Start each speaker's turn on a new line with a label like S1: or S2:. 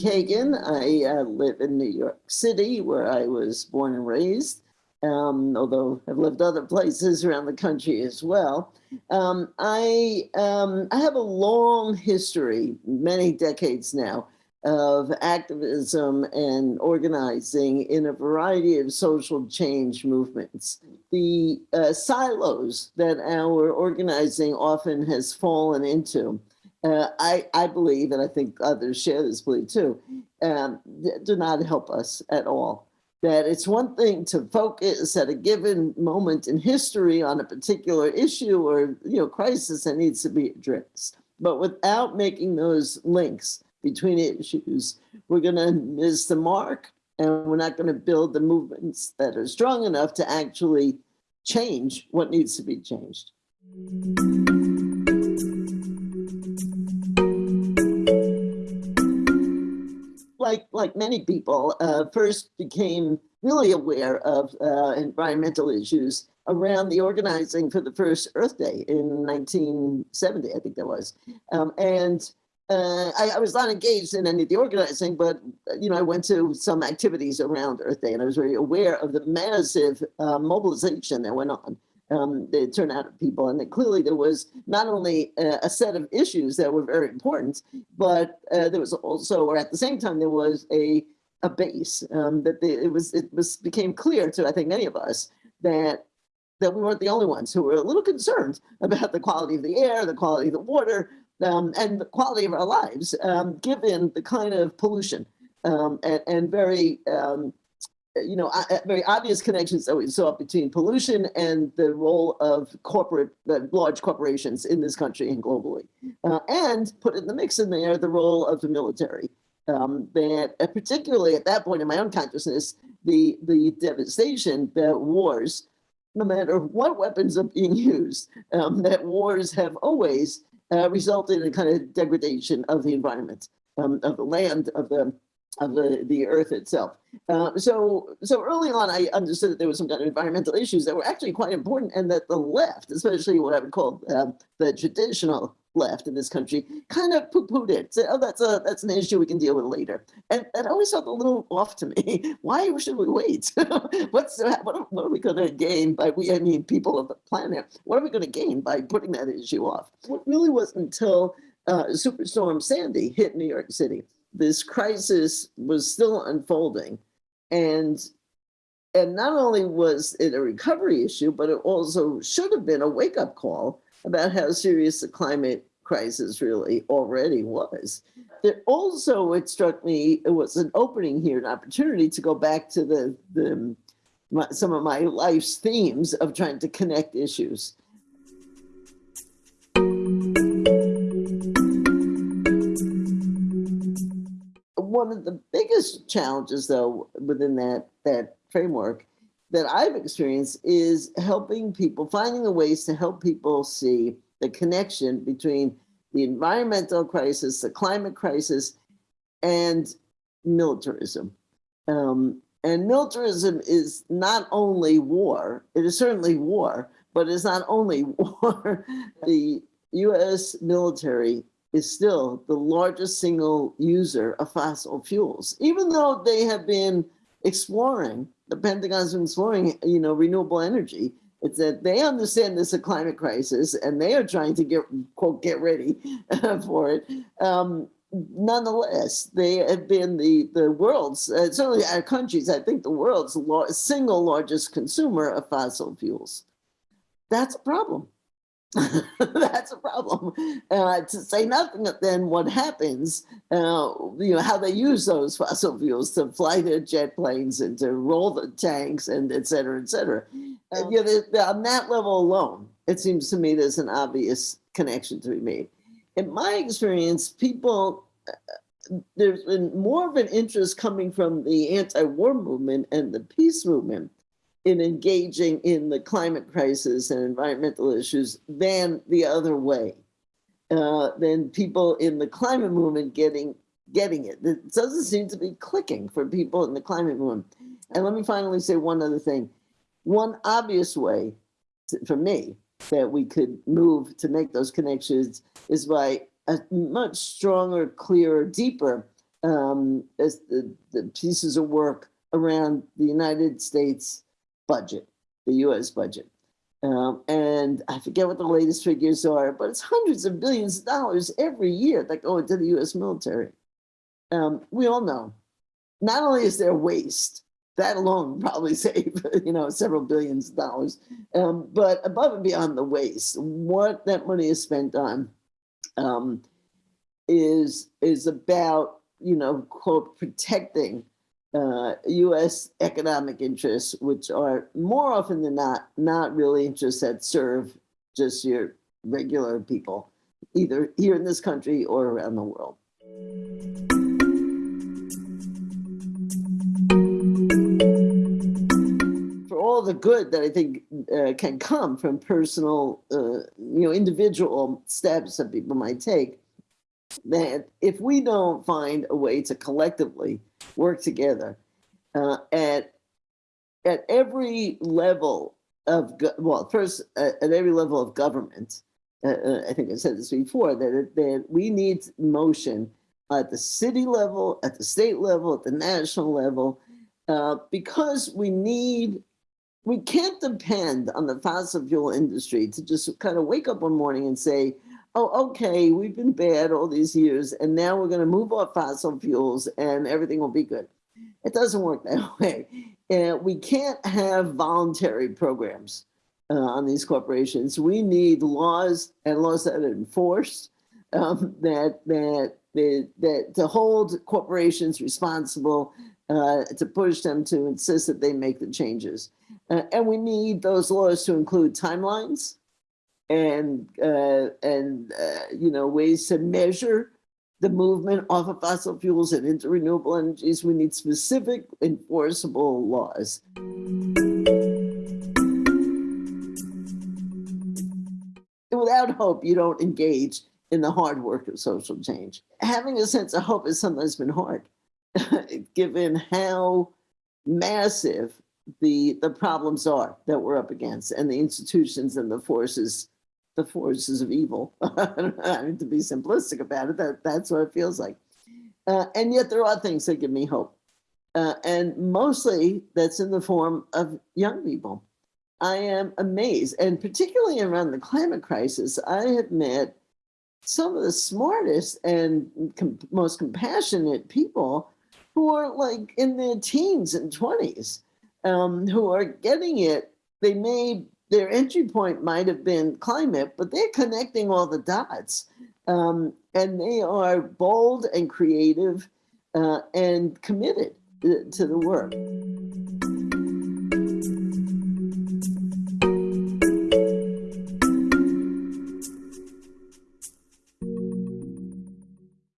S1: Kagan. I uh, live in New York City, where I was born and raised, um, although I've lived other places around the country as well. Um, I, um, I have a long history, many decades now, of activism and organizing in a variety of social change movements. The uh, silos that our organizing often has fallen into uh, I, I believe, and I think others share this belief too, um, do not help us at all. That it's one thing to focus at a given moment in history on a particular issue or you know crisis that needs to be addressed, but without making those links between issues, we're going to miss the mark, and we're not going to build the movements that are strong enough to actually change what needs to be changed. Like like many people, uh, first became really aware of uh, environmental issues around the organizing for the first Earth Day in 1970, I think that was. Um, and uh, I, I, was not engaged in any of the organizing, but you know, I went to some activities around Earth Day, and I was very aware of the massive uh, mobilization that went on um, the turnout of people. And that clearly there was not only a, a, set of issues that were very important, but uh, there was also, or at the same time, there was a, a base um, that the, it was, it was became clear to, I think, many of us that that we weren't the only ones who were a little concerned about the quality of the air, the quality of the water, um, and the quality of our lives, um, given the kind of pollution um, and, and, very um, you know, very obvious connections that we saw between pollution and the role of corporate, large corporations in this country and globally. Uh, and put in the mix in there the role of the military. Um, that uh, particularly at that point in my own consciousness, the, the devastation that wars, no matter what weapons are being used, um, that wars have always uh, resulted in a kind of degradation of the environment, um, of the land, of the of the, the earth itself. Uh, so, so early on, I understood that there was some kind of environmental issues that were actually quite important and that the left, especially what I would call um, the traditional left in this country, kind of poo-pooed it. Said, oh, that's a that's an issue we can deal with later. And that always felt a little off to me. Why should we wait? What's what are, what are we going to gain by we? I mean, people of the planet. What are we going to gain by putting that issue off? It really wasn't until uh, Superstorm Sandy hit New York City this crisis was still unfolding. And, and not only was it a recovery issue, but it also should have been a wake up call about how serious the climate crisis really already was. That also, it struck me, it was an opening here, an opportunity to go back to the, the my, some of my life's themes of trying to connect issues. One of the biggest challenges, though, within that that framework that I've experienced is helping people, finding the ways to help people see the connection between the environmental crisis, the climate crisis, and militarism. Um, and militarism is not only war, it is certainly war, but it's not only war. the US military is still the largest single user of fossil fuels, even though they have been exploring, the Pentagon's been exploring, you know, renewable energy. It's that they understand this is a climate crisis and they are trying to get, quote, get ready for it. Um, nonetheless, they have been the, the world's, uh, certainly our countries, I think the world's single largest consumer of fossil fuels. That's a problem. That's a problem. Uh, to say nothing of then what happens, uh, you know, how they use those fossil fuels to fly their jet planes and to roll the tanks and et cetera, et cetera. And, you know, on that level alone, it seems to me there's an obvious connection to be made. In my experience, people, uh, there's been more of an interest coming from the anti-war movement and the peace movement in engaging in the climate crisis and environmental issues than the other way. Uh, than people in the climate movement getting getting it. It doesn't seem to be clicking for people in the climate movement. And let me finally say one other thing. One obvious way to, for me that we could move to make those connections is by a much stronger, clearer, deeper um, as the, the pieces of work around the United States budget, the US budget. Um, and I forget what the latest figures are, but it's hundreds of billions of dollars every year that go into the US military. Um, we all know, not only is there waste, that alone probably save, you know, several billions of dollars, um, but above and beyond the waste, what that money is spent on um, is, is about, you know, quote, protecting uh, U.S. economic interests, which are more often than not, not really interests that serve just your regular people, either here in this country or around the world. For all the good that I think uh, can come from personal, uh, you know, individual steps that people might take, that if we don't find a way to collectively work together uh, at at every level of well, first uh, at every level of government. Uh, uh, I think I said this before that that we need motion at the city level, at the state level, at the national level, uh, because we need. We can't depend on the fossil fuel industry to just kind of wake up one morning and say, oh, okay, we've been bad all these years, and now we're going to move off fossil fuels and everything will be good. It doesn't work that way. And we can't have voluntary programs uh, on these corporations. We need laws and laws that are enforced, um, that, that, that, that to hold corporations responsible, uh, to push them to insist that they make the changes. Uh, and we need those laws to include timelines and, uh, and uh, you know, ways to measure the movement off of fossil fuels and into renewable energies, we need specific enforceable laws. Without hope, you don't engage in the hard work of social change. Having a sense of hope has sometimes been hard, given how massive the, the problems are that we're up against and the institutions and the forces the forces of evil. I mean, to be simplistic about it, that, that's what it feels like. Uh, and yet there are things that give me hope. Uh, and mostly that's in the form of young people. I am amazed, and particularly around the climate crisis, I have met some of the smartest and com most compassionate people who are like in their teens and 20s, um, who are getting it. They may their entry point might have been climate, but they're connecting all the dots. Um, and they are bold and creative uh, and committed to the work.